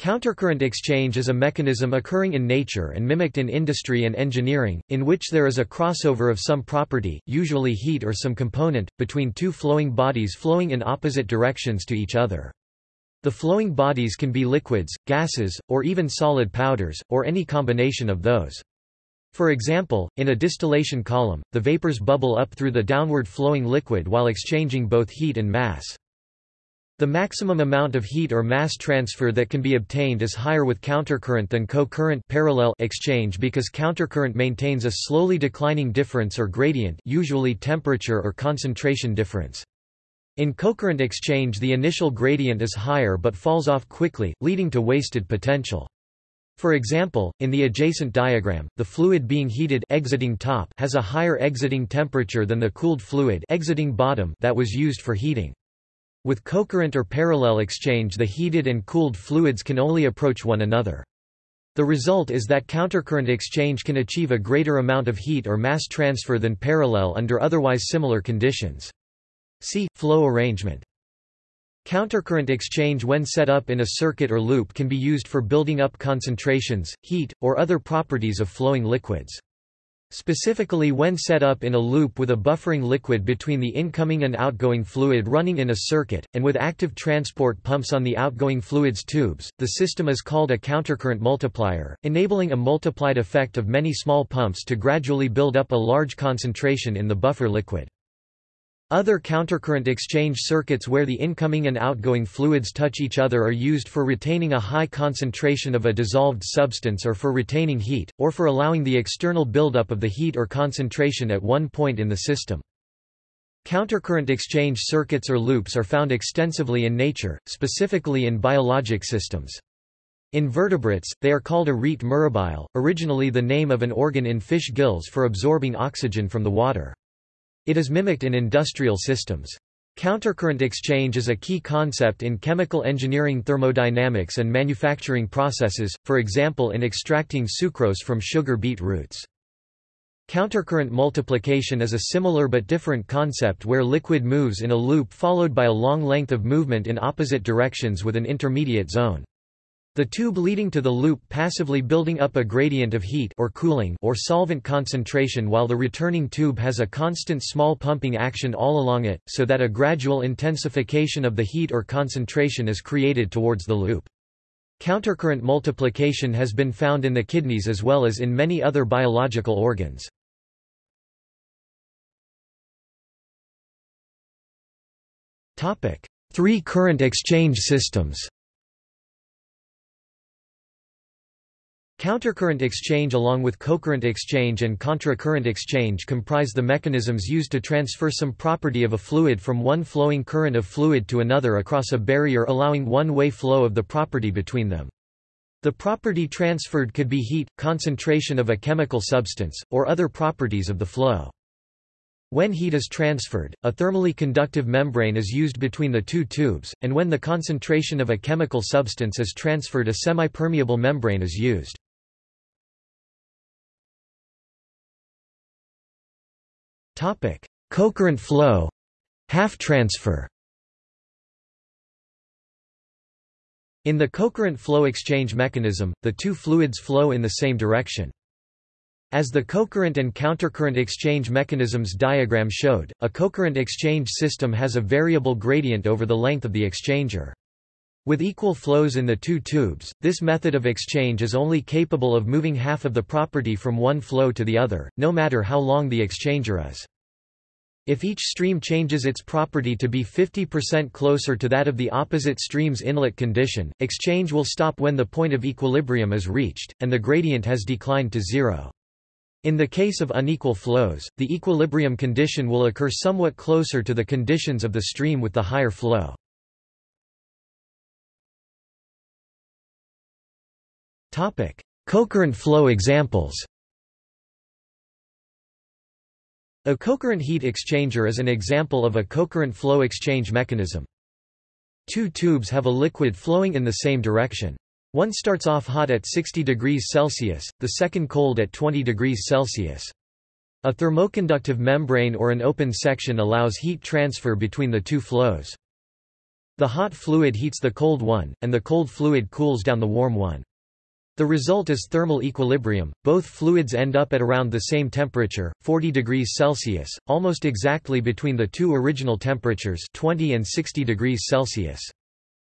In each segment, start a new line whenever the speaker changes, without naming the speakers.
Countercurrent exchange is a mechanism occurring in nature and mimicked in industry and engineering, in which there is a crossover of some property, usually heat or some component, between two flowing bodies flowing in opposite directions to each other. The flowing bodies can be liquids, gases, or even solid powders, or any combination of those. For example, in a distillation column, the vapors bubble up through the downward flowing liquid while exchanging both heat and mass. The maximum amount of heat or mass transfer that can be obtained is higher with countercurrent than co-current parallel exchange because countercurrent maintains a slowly declining difference or gradient usually temperature or concentration difference. In cocurrent exchange the initial gradient is higher but falls off quickly, leading to wasted potential. For example, in the adjacent diagram, the fluid being heated exiting top has a higher exiting temperature than the cooled fluid exiting bottom that was used for heating. With cocurrent or parallel exchange the heated and cooled fluids can only approach one another. The result is that countercurrent exchange can achieve a greater amount of heat or mass transfer than parallel under otherwise similar conditions. See, flow arrangement. Countercurrent exchange when set up in a circuit or loop can be used for building up concentrations, heat, or other properties of flowing liquids. Specifically when set up in a loop with a buffering liquid between the incoming and outgoing fluid running in a circuit, and with active transport pumps on the outgoing fluid's tubes, the system is called a countercurrent multiplier, enabling a multiplied effect of many small pumps to gradually build up a large concentration in the buffer liquid. Other countercurrent exchange circuits where the incoming and outgoing fluids touch each other are used for retaining a high concentration of a dissolved substance or for retaining heat, or for allowing the external buildup of the heat or concentration at one point in the system. Countercurrent exchange circuits or loops are found extensively in nature, specifically in biologic systems. In vertebrates, they are called a rete mirabile, originally the name of an organ in fish gills for absorbing oxygen from the water. It is mimicked in industrial systems. Countercurrent exchange is a key concept in chemical engineering thermodynamics and manufacturing processes, for example in extracting sucrose from sugar beet roots. Countercurrent multiplication is a similar but different concept where liquid moves in a loop followed by a long length of movement in opposite directions with an intermediate zone. The tube leading to the loop passively building up a gradient of heat or cooling or solvent concentration while the returning tube has a constant small pumping action all along it, so that a gradual intensification of the heat or concentration is created towards the loop. Countercurrent multiplication has been found in the kidneys as well as in many other biological organs. Three current exchange systems Countercurrent exchange along with cocurrent exchange and contracurrent exchange comprise the mechanisms used to transfer some property of a fluid from one flowing current of fluid to another across a barrier allowing one-way flow of the property between them. The property transferred could be heat, concentration of a chemical substance, or other properties of the flow. When heat is transferred, a thermally conductive membrane is used between the two tubes, and when the concentration of a chemical substance is transferred a semi-permeable membrane is used. Cocurrent flow half transfer In the cocurrent flow exchange mechanism, the two fluids flow in the same direction. As the cocurrent and countercurrent exchange mechanisms diagram showed, a cocurrent exchange system has a variable gradient over the length of the exchanger. With equal flows in the two tubes, this method of exchange is only capable of moving half of the property from one flow to the other, no matter how long the exchanger is. If each stream changes its property to be 50% closer to that of the opposite stream's inlet condition, exchange will stop when the point of equilibrium is reached, and the gradient has declined to zero. In the case of unequal flows, the equilibrium condition will occur somewhat closer to the conditions of the stream with the higher flow. Cocurrent flow examples. A cocurrent heat exchanger is an example of a cocurrent flow exchange mechanism. Two tubes have a liquid flowing in the same direction. One starts off hot at 60 degrees Celsius, the second cold at 20 degrees Celsius. A thermoconductive membrane or an open section allows heat transfer between the two flows. The hot fluid heats the cold one, and the cold fluid cools down the warm one. The result is thermal equilibrium. Both fluids end up at around the same temperature, 40 degrees Celsius, almost exactly between the two original temperatures, 20 and 60 degrees Celsius.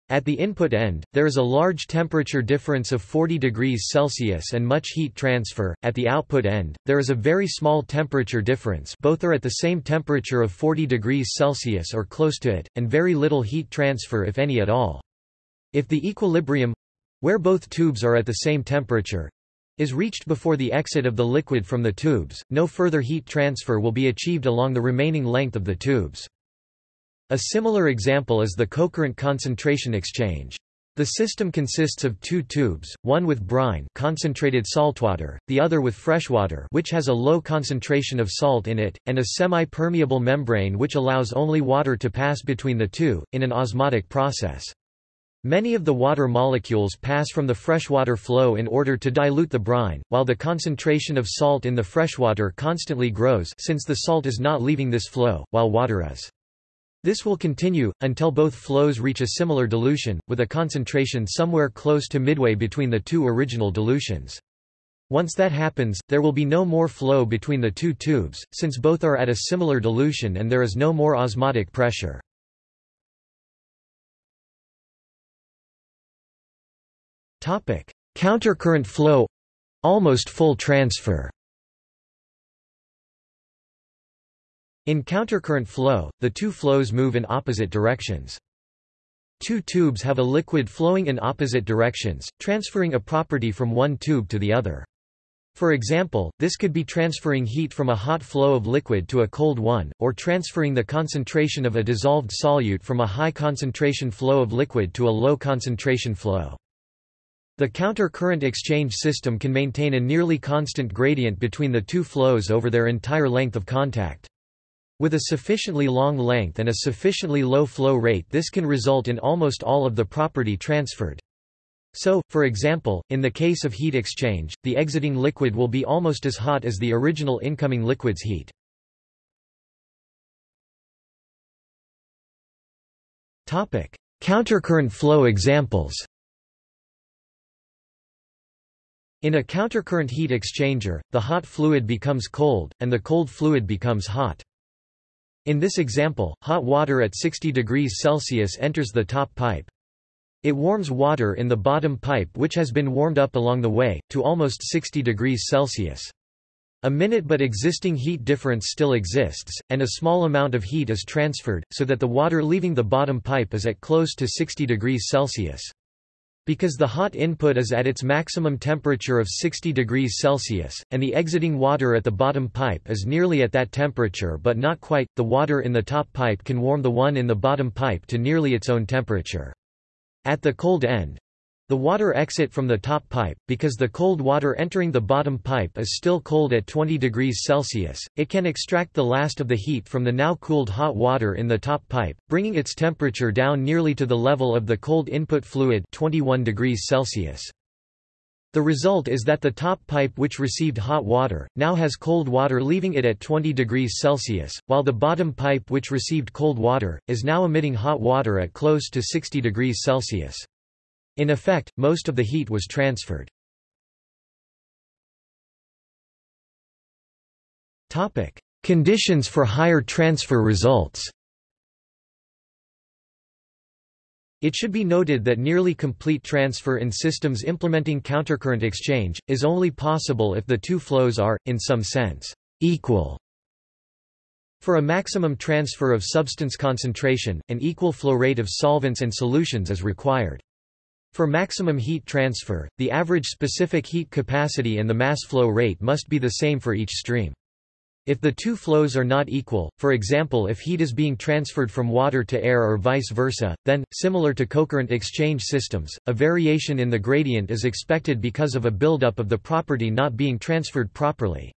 At the input end, there is a large temperature difference of 40 degrees Celsius and much heat transfer. At the output end, there is a very small temperature difference both are at the same temperature of 40 degrees Celsius or close to it, and very little heat transfer if any at all. If the equilibrium—where both tubes are at the same temperature, is reached before the exit of the liquid from the tubes, no further heat transfer will be achieved along the remaining length of the tubes. A similar example is the cocurrent concentration exchange. The system consists of two tubes, one with brine concentrated saltwater, the other with freshwater which has a low concentration of salt in it, and a semi-permeable membrane which allows only water to pass between the two, in an osmotic process. Many of the water molecules pass from the freshwater flow in order to dilute the brine, while the concentration of salt in the freshwater constantly grows since the salt is not leaving this flow, while water is. This will continue, until both flows reach a similar dilution, with a concentration somewhere close to midway between the two original dilutions. Once that happens, there will be no more flow between the two tubes, since both are at a similar dilution and there is no more osmotic pressure. Countercurrent flow — almost full transfer In countercurrent flow, the two flows move in opposite directions. Two tubes have a liquid flowing in opposite directions, transferring a property from one tube to the other. For example, this could be transferring heat from a hot flow of liquid to a cold one, or transferring the concentration of a dissolved solute from a high concentration flow of liquid to a low concentration flow. The counter-current exchange system can maintain a nearly constant gradient between the two flows over their entire length of contact. With a sufficiently long length and a sufficiently low flow rate this can result in almost all of the property transferred. So, for example, in the case of heat exchange, the exiting liquid will be almost as hot as the original incoming liquid's heat. Countercurrent flow examples In a countercurrent heat exchanger, the hot fluid becomes cold, and the cold fluid becomes hot. In this example, hot water at 60 degrees Celsius enters the top pipe. It warms water in the bottom pipe which has been warmed up along the way, to almost 60 degrees Celsius. A minute but existing heat difference still exists, and a small amount of heat is transferred, so that the water leaving the bottom pipe is at close to 60 degrees Celsius. Because the hot input is at its maximum temperature of 60 degrees Celsius, and the exiting water at the bottom pipe is nearly at that temperature but not quite, the water in the top pipe can warm the one in the bottom pipe to nearly its own temperature. At the cold end, the water exit from the top pipe, because the cold water entering the bottom pipe is still cold at 20 degrees Celsius, it can extract the last of the heat from the now cooled hot water in the top pipe, bringing its temperature down nearly to the level of the cold input fluid 21 degrees Celsius. The result is that the top pipe which received hot water, now has cold water leaving it at 20 degrees Celsius, while the bottom pipe which received cold water, is now emitting hot water at close to 60 degrees Celsius. In effect, most of the heat was transferred. Topic: Conditions for higher transfer results It should be noted that nearly complete transfer in systems implementing countercurrent exchange, is only possible if the two flows are, in some sense, equal. For a maximum transfer of substance concentration, an equal flow rate of solvents and solutions is required. For maximum heat transfer, the average specific heat capacity and the mass flow rate must be the same for each stream. If the two flows are not equal, for example if heat is being transferred from water to air or vice versa, then, similar to cocurrent exchange systems, a variation in the gradient is expected because of a buildup of the property not being transferred properly.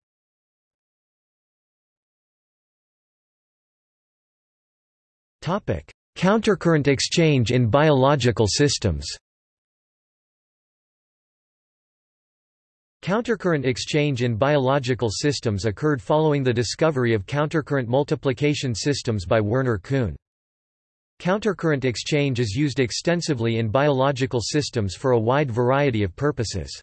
Countercurrent exchange in biological systems Countercurrent exchange in biological systems occurred following the discovery of countercurrent multiplication systems by Werner Kuhn. Countercurrent exchange is used extensively in biological systems for a wide variety of purposes.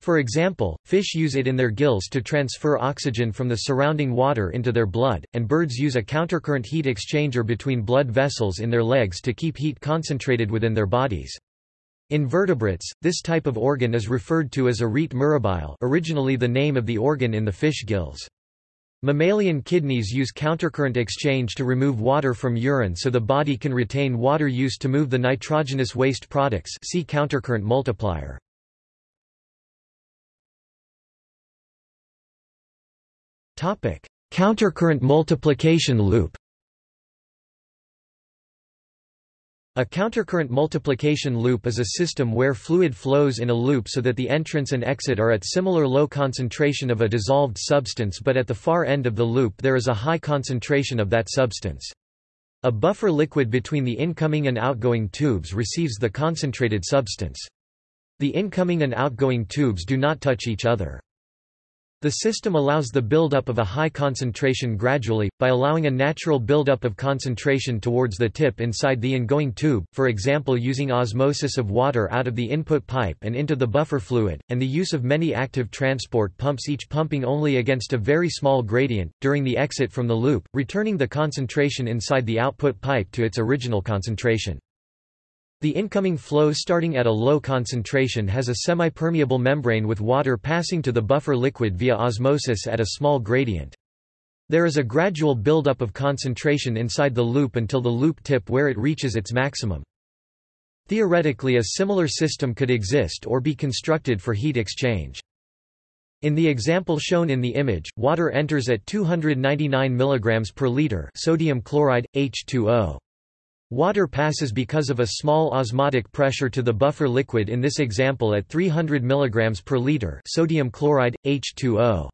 For example, fish use it in their gills to transfer oxygen from the surrounding water into their blood, and birds use a countercurrent heat exchanger between blood vessels in their legs to keep heat concentrated within their bodies. In vertebrates, this type of organ is referred to as a rete mirabile originally the name of the organ in the fish gills. Mammalian kidneys use countercurrent exchange to remove water from urine so the body can retain water used to move the nitrogenous waste products see countercurrent multiplier. Countercurrent multiplication loop A countercurrent multiplication loop is a system where fluid flows in a loop so that the entrance and exit are at similar low concentration of a dissolved substance but at the far end of the loop there is a high concentration of that substance. A buffer liquid between the incoming and outgoing tubes receives the concentrated substance. The incoming and outgoing tubes do not touch each other. The system allows the buildup of a high concentration gradually, by allowing a natural buildup of concentration towards the tip inside the ingoing tube, for example using osmosis of water out of the input pipe and into the buffer fluid, and the use of many active transport pumps each pumping only against a very small gradient, during the exit from the loop, returning the concentration inside the output pipe to its original concentration. The incoming flow starting at a low concentration has a semi-permeable membrane with water passing to the buffer liquid via osmosis at a small gradient. There is a gradual buildup of concentration inside the loop until the loop tip where it reaches its maximum. Theoretically a similar system could exist or be constructed for heat exchange. In the example shown in the image, water enters at 299 mg per liter sodium chloride, H2O. Water passes because of a small osmotic pressure to the buffer liquid in this example at 300 mg per liter sodium chloride, H2O.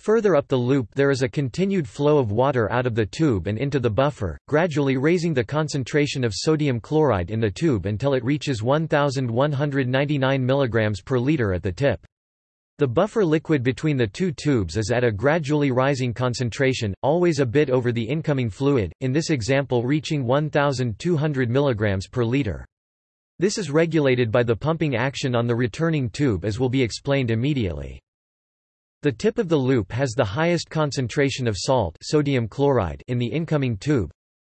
Further up the loop there is a continued flow of water out of the tube and into the buffer, gradually raising the concentration of sodium chloride in the tube until it reaches 1199 mg per liter at the tip. The buffer liquid between the two tubes is at a gradually rising concentration, always a bit over the incoming fluid, in this example reaching 1200 mg per liter. This is regulated by the pumping action on the returning tube as will be explained immediately. The tip of the loop has the highest concentration of salt sodium chloride in the incoming tube,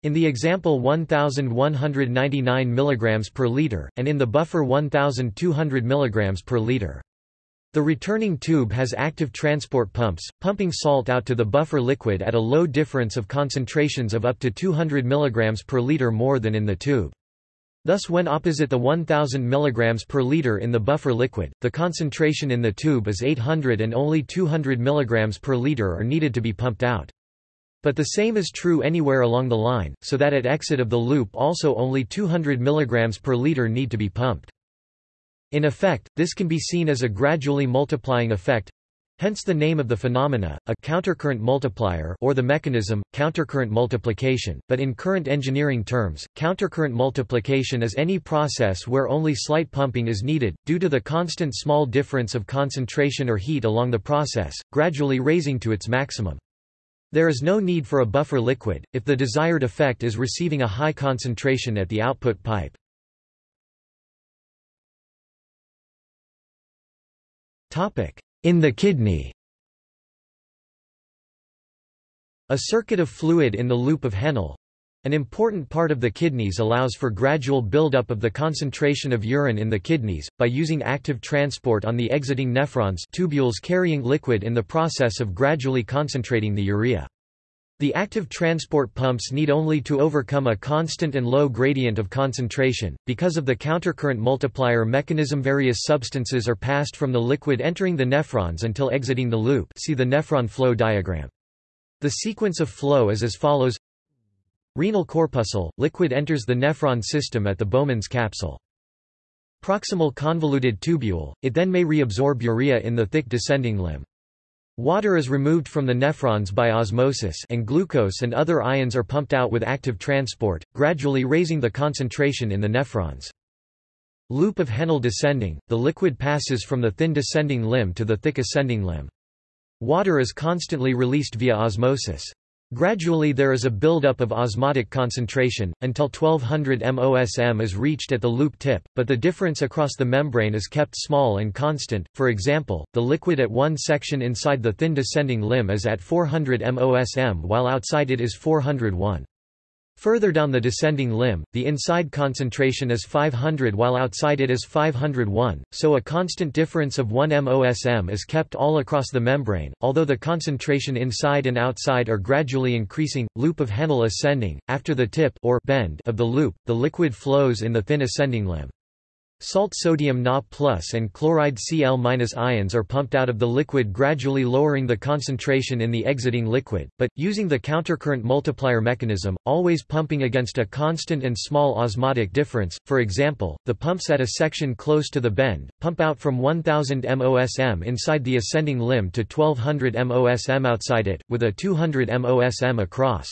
in the example 1199 mg per liter, and in the buffer 1200 mg per liter. The returning tube has active transport pumps, pumping salt out to the buffer liquid at a low difference of concentrations of up to 200 mg per liter more than in the tube. Thus when opposite the 1000 mg per liter in the buffer liquid, the concentration in the tube is 800 and only 200 mg per liter are needed to be pumped out. But the same is true anywhere along the line, so that at exit of the loop also only 200 mg per liter need to be pumped. In effect, this can be seen as a gradually multiplying effect, hence the name of the phenomena, a countercurrent multiplier or the mechanism, countercurrent multiplication, but in current engineering terms, countercurrent multiplication is any process where only slight pumping is needed, due to the constant small difference of concentration or heat along the process, gradually raising to its maximum. There is no need for a buffer liquid, if the desired effect is receiving a high concentration at the output pipe. In the kidney. A circuit of fluid in the loop of Henle an important part of the kidneys allows for gradual buildup of the concentration of urine in the kidneys, by using active transport on the exiting nephrons tubules carrying liquid in the process of gradually concentrating the urea. The active transport pumps need only to overcome a constant and low gradient of concentration. Because of the countercurrent multiplier mechanism, various substances are passed from the liquid entering the nephrons until exiting the loop. See the nephron flow diagram. The sequence of flow is as follows: Renal corpuscle, liquid enters the nephron system at the Bowman's capsule. Proximal convoluted tubule, it then may reabsorb urea in the thick descending limb. Water is removed from the nephrons by osmosis and glucose and other ions are pumped out with active transport, gradually raising the concentration in the nephrons. Loop of Henle descending, the liquid passes from the thin descending limb to the thick ascending limb. Water is constantly released via osmosis. Gradually there is a buildup of osmotic concentration, until 1200 MOSM is reached at the loop tip, but the difference across the membrane is kept small and constant, for example, the liquid at one section inside the thin descending limb is at 400 MOSM while outside it is 401. Further down the descending limb, the inside concentration is 500 while outside it is 501, so a constant difference of 1 MOSM is kept all across the membrane, although the concentration inside and outside are gradually increasing. Loop of Henle ascending, after the tip or bend of the loop, the liquid flows in the thin ascending limb. Salt sodium Na and chloride Cl- ions are pumped out of the liquid gradually lowering the concentration in the exiting liquid, but, using the countercurrent multiplier mechanism, always pumping against a constant and small osmotic difference, for example, the pumps at a section close to the bend, pump out from 1000 MOSM inside the ascending limb to 1200 MOSM outside it, with a 200 MOSM across.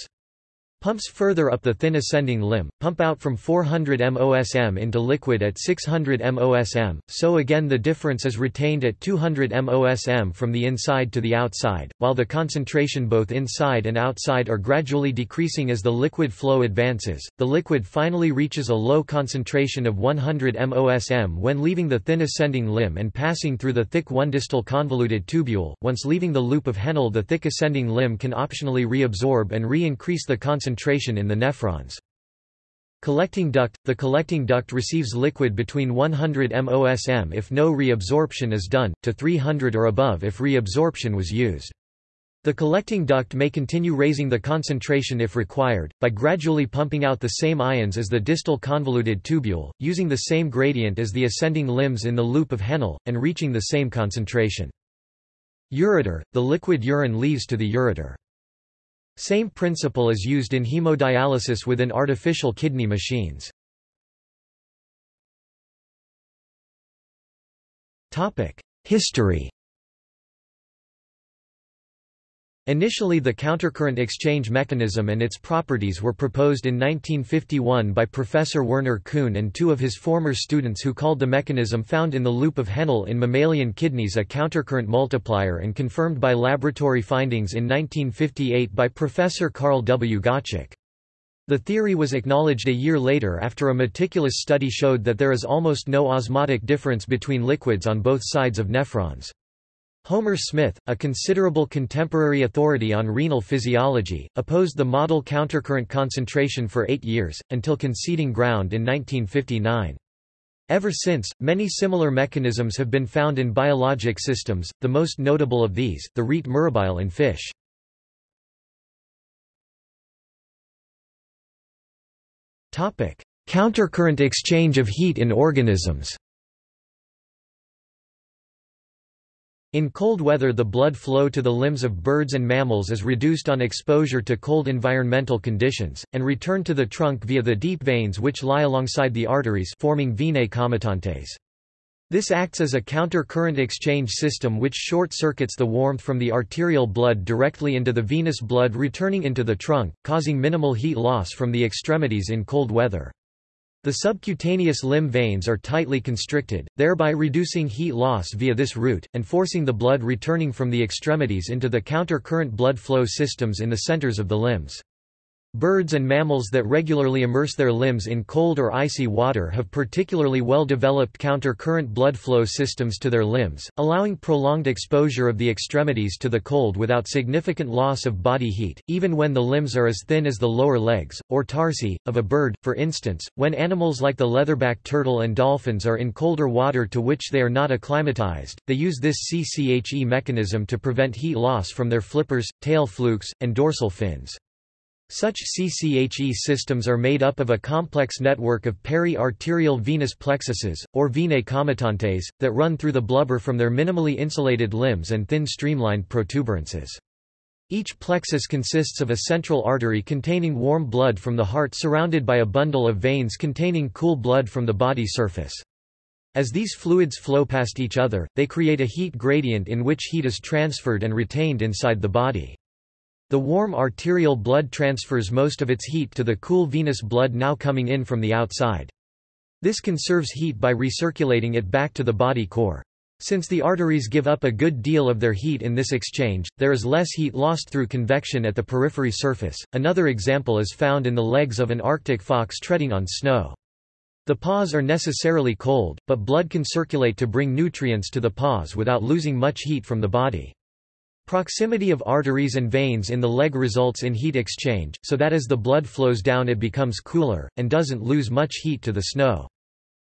Pumps further up the thin ascending limb, pump out from 400 MOSM into liquid at 600 MOSM, so again the difference is retained at 200 MOSM from the inside to the outside, while the concentration both inside and outside are gradually decreasing as the liquid flow advances. The liquid finally reaches a low concentration of 100 MOSM when leaving the thin ascending limb and passing through the thick one distal convoluted tubule. Once leaving the loop of Henle, the thick ascending limb can optionally reabsorb and re-increase the concentration concentration in the nephrons. Collecting duct – The collecting duct receives liquid between 100 MOSM if no reabsorption is done, to 300 or above if reabsorption was used. The collecting duct may continue raising the concentration if required, by gradually pumping out the same ions as the distal convoluted tubule, using the same gradient as the ascending limbs in the loop of Henle, and reaching the same concentration. Ureter – The liquid urine leaves to the ureter. Same principle is used in hemodialysis within artificial kidney machines. History Initially the countercurrent exchange mechanism and its properties were proposed in 1951 by Professor Werner Kuhn and two of his former students who called the mechanism found in the loop of Henle in mammalian kidneys a countercurrent multiplier and confirmed by laboratory findings in 1958 by Professor Carl W. Gottschalk. The theory was acknowledged a year later after a meticulous study showed that there is almost no osmotic difference between liquids on both sides of nephrons. Homer Smith, a considerable contemporary authority on renal physiology, opposed the model countercurrent concentration for eight years, until conceding ground in 1959. Ever since, many similar mechanisms have been found in biologic systems, the most notable of these, the rete mirabile in fish. Countercurrent exchange of heat in organisms In cold weather the blood flow to the limbs of birds and mammals is reduced on exposure to cold environmental conditions, and returned to the trunk via the deep veins which lie alongside the arteries forming venae comitantes. This acts as a counter-current exchange system which short-circuits the warmth from the arterial blood directly into the venous blood returning into the trunk, causing minimal heat loss from the extremities in cold weather. The subcutaneous limb veins are tightly constricted, thereby reducing heat loss via this route, and forcing the blood returning from the extremities into the counter-current blood flow systems in the centers of the limbs. Birds and mammals that regularly immerse their limbs in cold or icy water have particularly well-developed counter-current blood flow systems to their limbs, allowing prolonged exposure of the extremities to the cold without significant loss of body heat, even when the limbs are as thin as the lower legs, or tarsi, of a bird. For instance, when animals like the leatherback turtle and dolphins are in colder water to which they are not acclimatized, they use this CCHE mechanism to prevent heat loss from their flippers, tail flukes, and dorsal fins. Such CCHE systems are made up of a complex network of peri-arterial venous plexuses, or venae comitantes, that run through the blubber from their minimally insulated limbs and thin streamlined protuberances. Each plexus consists of a central artery containing warm blood from the heart surrounded by a bundle of veins containing cool blood from the body surface. As these fluids flow past each other, they create a heat gradient in which heat is transferred and retained inside the body. The warm arterial blood transfers most of its heat to the cool venous blood now coming in from the outside. This conserves heat by recirculating it back to the body core. Since the arteries give up a good deal of their heat in this exchange, there is less heat lost through convection at the periphery surface. Another example is found in the legs of an Arctic fox treading on snow. The paws are necessarily cold, but blood can circulate to bring nutrients to the paws without losing much heat from the body. Proximity of arteries and veins in the leg results in heat exchange, so that as the blood flows down it becomes cooler, and doesn't lose much heat to the snow.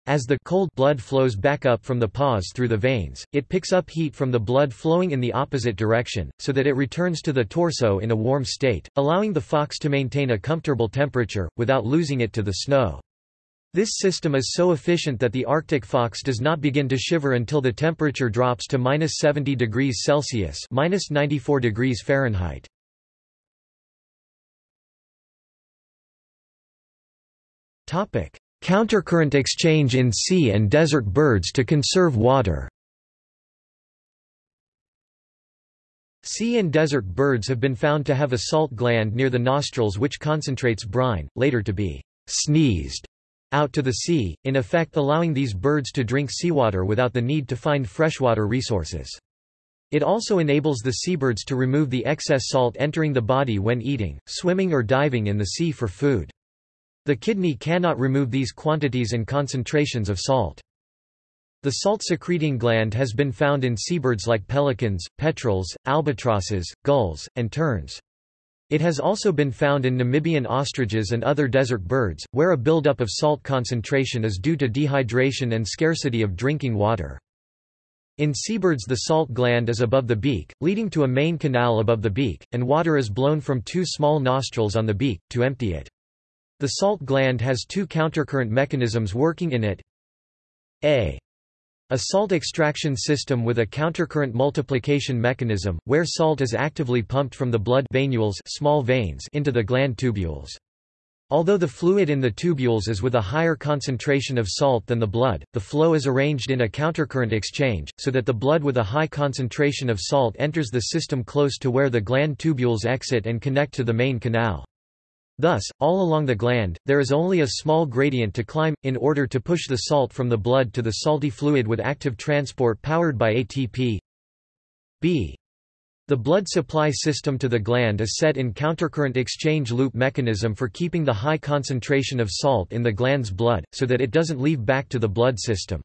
As the cold blood flows back up from the paws through the veins, it picks up heat from the blood flowing in the opposite direction, so that it returns to the torso in a warm state, allowing the fox to maintain a comfortable temperature, without losing it to the snow. This system is so efficient that the Arctic fox does not begin to shiver until the temperature drops to minus 70 degrees Celsius minus 94 degrees Fahrenheit. Countercurrent exchange in sea and desert birds to conserve water Sea and desert birds have been found to have a salt gland near the nostrils which concentrates brine, later to be sneezed out to the sea, in effect allowing these birds to drink seawater without the need to find freshwater resources. It also enables the seabirds to remove the excess salt entering the body when eating, swimming or diving in the sea for food. The kidney cannot remove these quantities and concentrations of salt. The salt-secreting gland has been found in seabirds like pelicans, petrels, albatrosses, gulls, and terns. It has also been found in Namibian ostriches and other desert birds, where a buildup of salt concentration is due to dehydration and scarcity of drinking water. In seabirds the salt gland is above the beak, leading to a main canal above the beak, and water is blown from two small nostrils on the beak, to empty it. The salt gland has two countercurrent mechanisms working in it. A. A salt extraction system with a countercurrent multiplication mechanism, where salt is actively pumped from the blood venules small veins into the gland tubules. Although the fluid in the tubules is with a higher concentration of salt than the blood, the flow is arranged in a countercurrent exchange, so that the blood with a high concentration of salt enters the system close to where the gland tubules exit and connect to the main canal. Thus, all along the gland, there is only a small gradient to climb, in order to push the salt from the blood to the salty fluid with active transport powered by ATP. B. The blood supply system to the gland is set in countercurrent exchange loop mechanism for keeping the high concentration of salt in the gland's blood, so that it doesn't leave back to the blood system.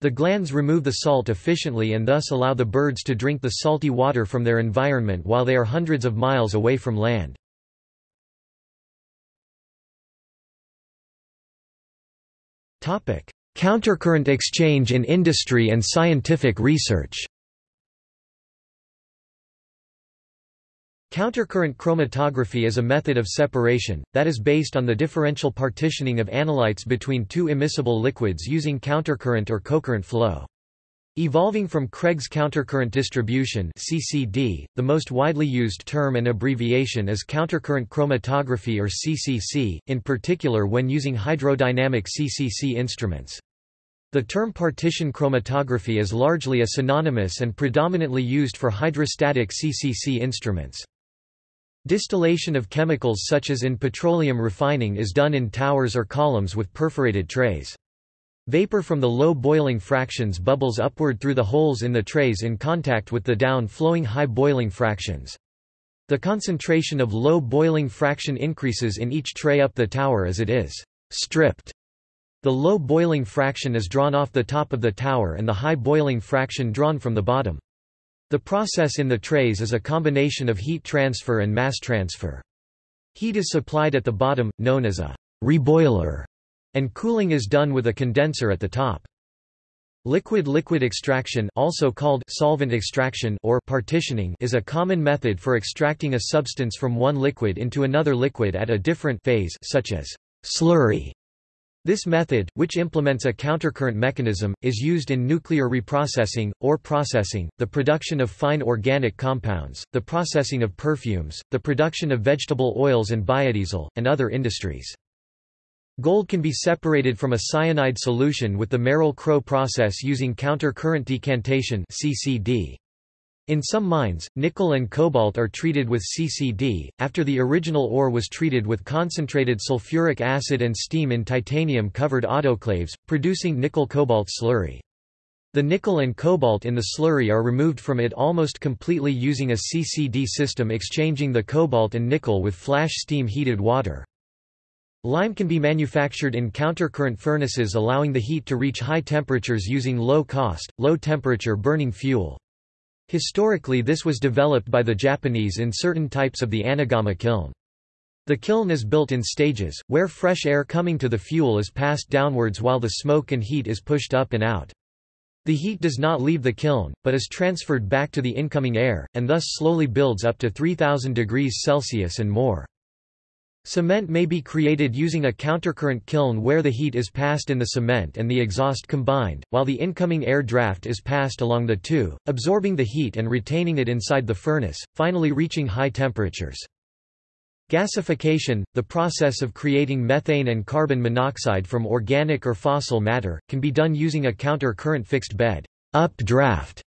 The glands remove the salt efficiently and thus allow the birds to drink the salty water from their environment while they are hundreds of miles away from land. Countercurrent exchange in industry and scientific research Countercurrent chromatography is a method of separation, that is based on the differential partitioning of analytes between two immiscible liquids using countercurrent or cocurrent flow. Evolving from Craig's countercurrent distribution (CCD), the most widely used term and abbreviation is countercurrent chromatography or CCC, in particular when using hydrodynamic CCC instruments. The term partition chromatography is largely a synonymous and predominantly used for hydrostatic CCC instruments. Distillation of chemicals such as in petroleum refining is done in towers or columns with perforated trays. Vapor from the low boiling fractions bubbles upward through the holes in the trays in contact with the down-flowing high boiling fractions. The concentration of low boiling fraction increases in each tray up the tower as it is stripped. The low boiling fraction is drawn off the top of the tower and the high boiling fraction drawn from the bottom. The process in the trays is a combination of heat transfer and mass transfer. Heat is supplied at the bottom, known as a reboiler and cooling is done with a condenser at the top. Liquid-liquid extraction also called solvent extraction or partitioning is a common method for extracting a substance from one liquid into another liquid at a different phase such as slurry. This method, which implements a countercurrent mechanism, is used in nuclear reprocessing, or processing, the production of fine organic compounds, the processing of perfumes, the production of vegetable oils and biodiesel, and other industries. Gold can be separated from a cyanide solution with the Merrill-Crowe process using counter-current decantation CCD. In some mines, nickel and cobalt are treated with CCD, after the original ore was treated with concentrated sulfuric acid and steam in titanium-covered autoclaves, producing nickel-cobalt slurry. The nickel and cobalt in the slurry are removed from it almost completely using a CCD system exchanging the cobalt and nickel with flash steam heated water. Lime can be manufactured in countercurrent furnaces allowing the heat to reach high temperatures using low-cost, low-temperature burning fuel. Historically this was developed by the Japanese in certain types of the anagama kiln. The kiln is built in stages, where fresh air coming to the fuel is passed downwards while the smoke and heat is pushed up and out. The heat does not leave the kiln, but is transferred back to the incoming air, and thus slowly builds up to 3000 degrees Celsius and more. Cement may be created using a countercurrent kiln where the heat is passed in the cement and the exhaust combined, while the incoming air draft is passed along the two, absorbing the heat and retaining it inside the furnace, finally reaching high temperatures. Gasification, the process of creating methane and carbon monoxide from organic or fossil matter, can be done using a counter-current fixed bed updraft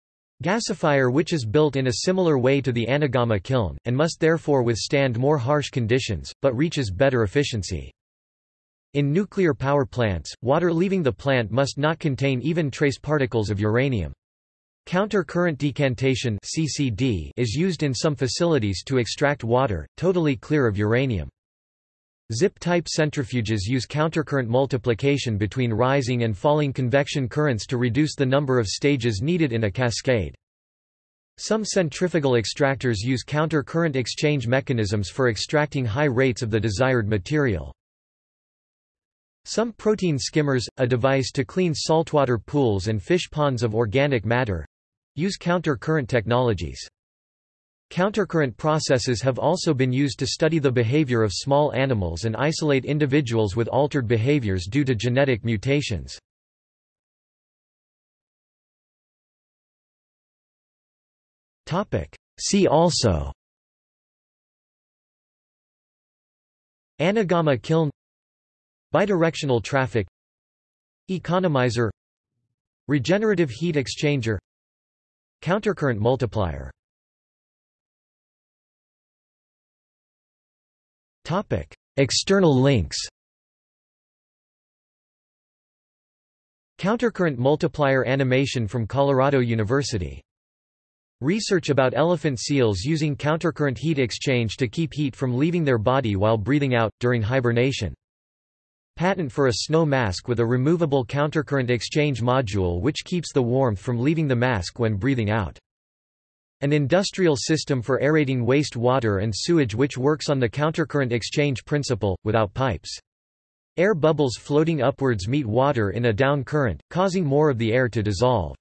gasifier which is built in a similar way to the anagama kiln, and must therefore withstand more harsh conditions, but reaches better efficiency. In nuclear power plants, water leaving the plant must not contain even trace particles of uranium. Counter-current decantation (CCD) is used in some facilities to extract water, totally clear of uranium. Zippe-type centrifuges use countercurrent multiplication between rising and falling convection currents to reduce the number of stages needed in a cascade. Some centrifugal extractors use counter-current exchange mechanisms for extracting high rates of the desired material. Some protein skimmers, a device to clean saltwater pools and fish ponds of organic matter, use counter-current technologies. Countercurrent processes have also been used to study the behavior of small animals and isolate individuals with altered behaviors due to genetic mutations. See also Anagama kiln Bidirectional traffic Economizer Regenerative heat exchanger Countercurrent multiplier External links Countercurrent multiplier animation from Colorado University. Research about elephant seals using countercurrent heat exchange to keep heat from leaving their body while breathing out, during hibernation. Patent for a snow mask with a removable countercurrent exchange module which keeps the warmth from leaving the mask when breathing out. An industrial system for aerating waste water and sewage which works on the countercurrent exchange principle, without pipes. Air bubbles floating upwards meet water in a down current, causing more of the air to dissolve.